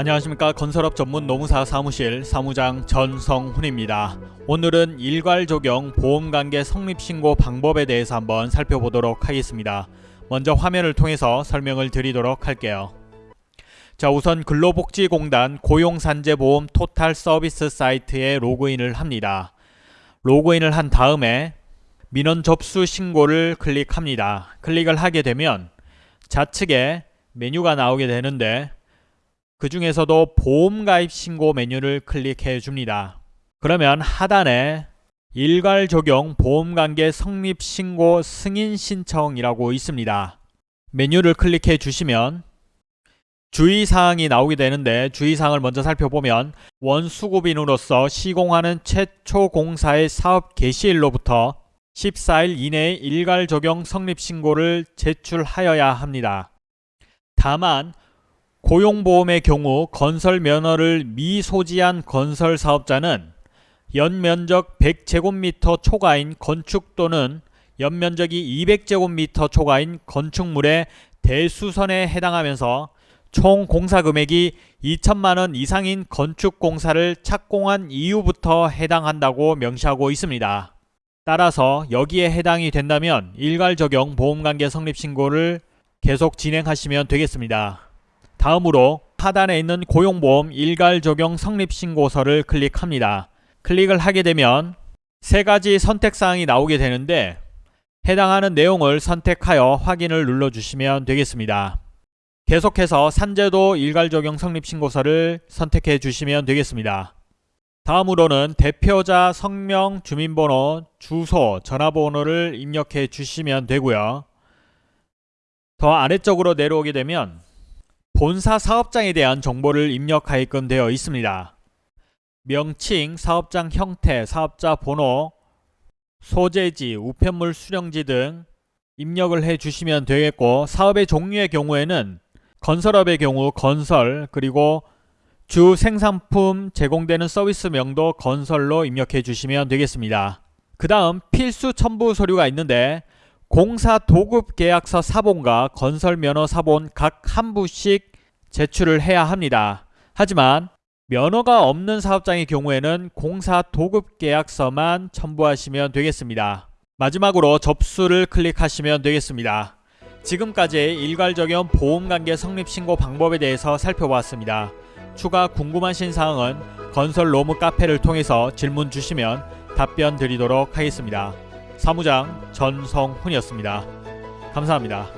안녕하십니까 건설업 전문 노무사 사무실 사무장 전성훈입니다. 오늘은 일괄 적용 보험관계 성립신고 방법에 대해서 한번 살펴보도록 하겠습니다. 먼저 화면을 통해서 설명을 드리도록 할게요. 자 우선 근로복지공단 고용산재보험 토탈 서비스 사이트에 로그인을 합니다. 로그인을 한 다음에 민원 접수 신고를 클릭합니다. 클릭을 하게 되면 좌측에 메뉴가 나오게 되는데 그 중에서도 보험 가입 신고 메뉴를 클릭해 줍니다. 그러면 하단에 일괄 적용 보험 관계 성립 신고 승인 신청이라고 있습니다. 메뉴를 클릭해 주시면 주의 사항이 나오게 되는데 주의 사항을 먼저 살펴보면 원수급인으로서 시공하는 최초 공사의 사업 개시일로부터 14일 이내에 일괄 적용 성립 신고를 제출하여야 합니다. 다만 고용보험의 경우 건설 면허를 미소지한 건설 사업자는 연면적 100제곱미터 초과인 건축 또는 연면적이 200제곱미터 초과인 건축물의 대수선에 해당하면서 총 공사 금액이 2천만원 이상인 건축 공사를 착공한 이후부터 해당한다고 명시하고 있습니다. 따라서 여기에 해당이 된다면 일괄 적용 보험관계 성립 신고를 계속 진행하시면 되겠습니다. 다음으로 하단에 있는 고용보험 일괄 적용 성립 신고서를 클릭합니다. 클릭을 하게 되면 세 가지 선택 사항이 나오게 되는데 해당하는 내용을 선택하여 확인을 눌러 주시면 되겠습니다. 계속해서 산재도 일괄 적용 성립 신고서를 선택해 주시면 되겠습니다. 다음으로는 대표자 성명, 주민번호, 주소, 전화번호를 입력해 주시면 되고요. 더 아래쪽으로 내려오게 되면 본사 사업장에 대한 정보를 입력하게끔 되어 있습니다. 명칭, 사업장 형태, 사업자 번호, 소재지, 우편물 수령지 등 입력을 해 주시면 되겠고 사업의 종류의 경우에는 건설업의 경우 건설 그리고 주 생산품 제공되는 서비스 명도 건설로 입력해 주시면 되겠습니다. 그 다음 필수 첨부 서류가 있는데 공사 도급 계약서 사본과 건설 면허 사본 각 한 부씩 제출을 해야 합니다. 하지만 면허가 없는 사업장의 경우에는 공사 도급 계약서만 첨부하시면 되겠습니다. 마지막으로 접수를 클릭하시면 되겠습니다. 지금까지 일괄 적용 보험관계 성립 신고 방법에 대해서 살펴보았습니다. 추가 궁금하신 사항은 건설 로무 카페를 통해서 질문 주시면 답변 드리도록 하겠습니다. 사무장 전성훈이었습니다. 감사합니다.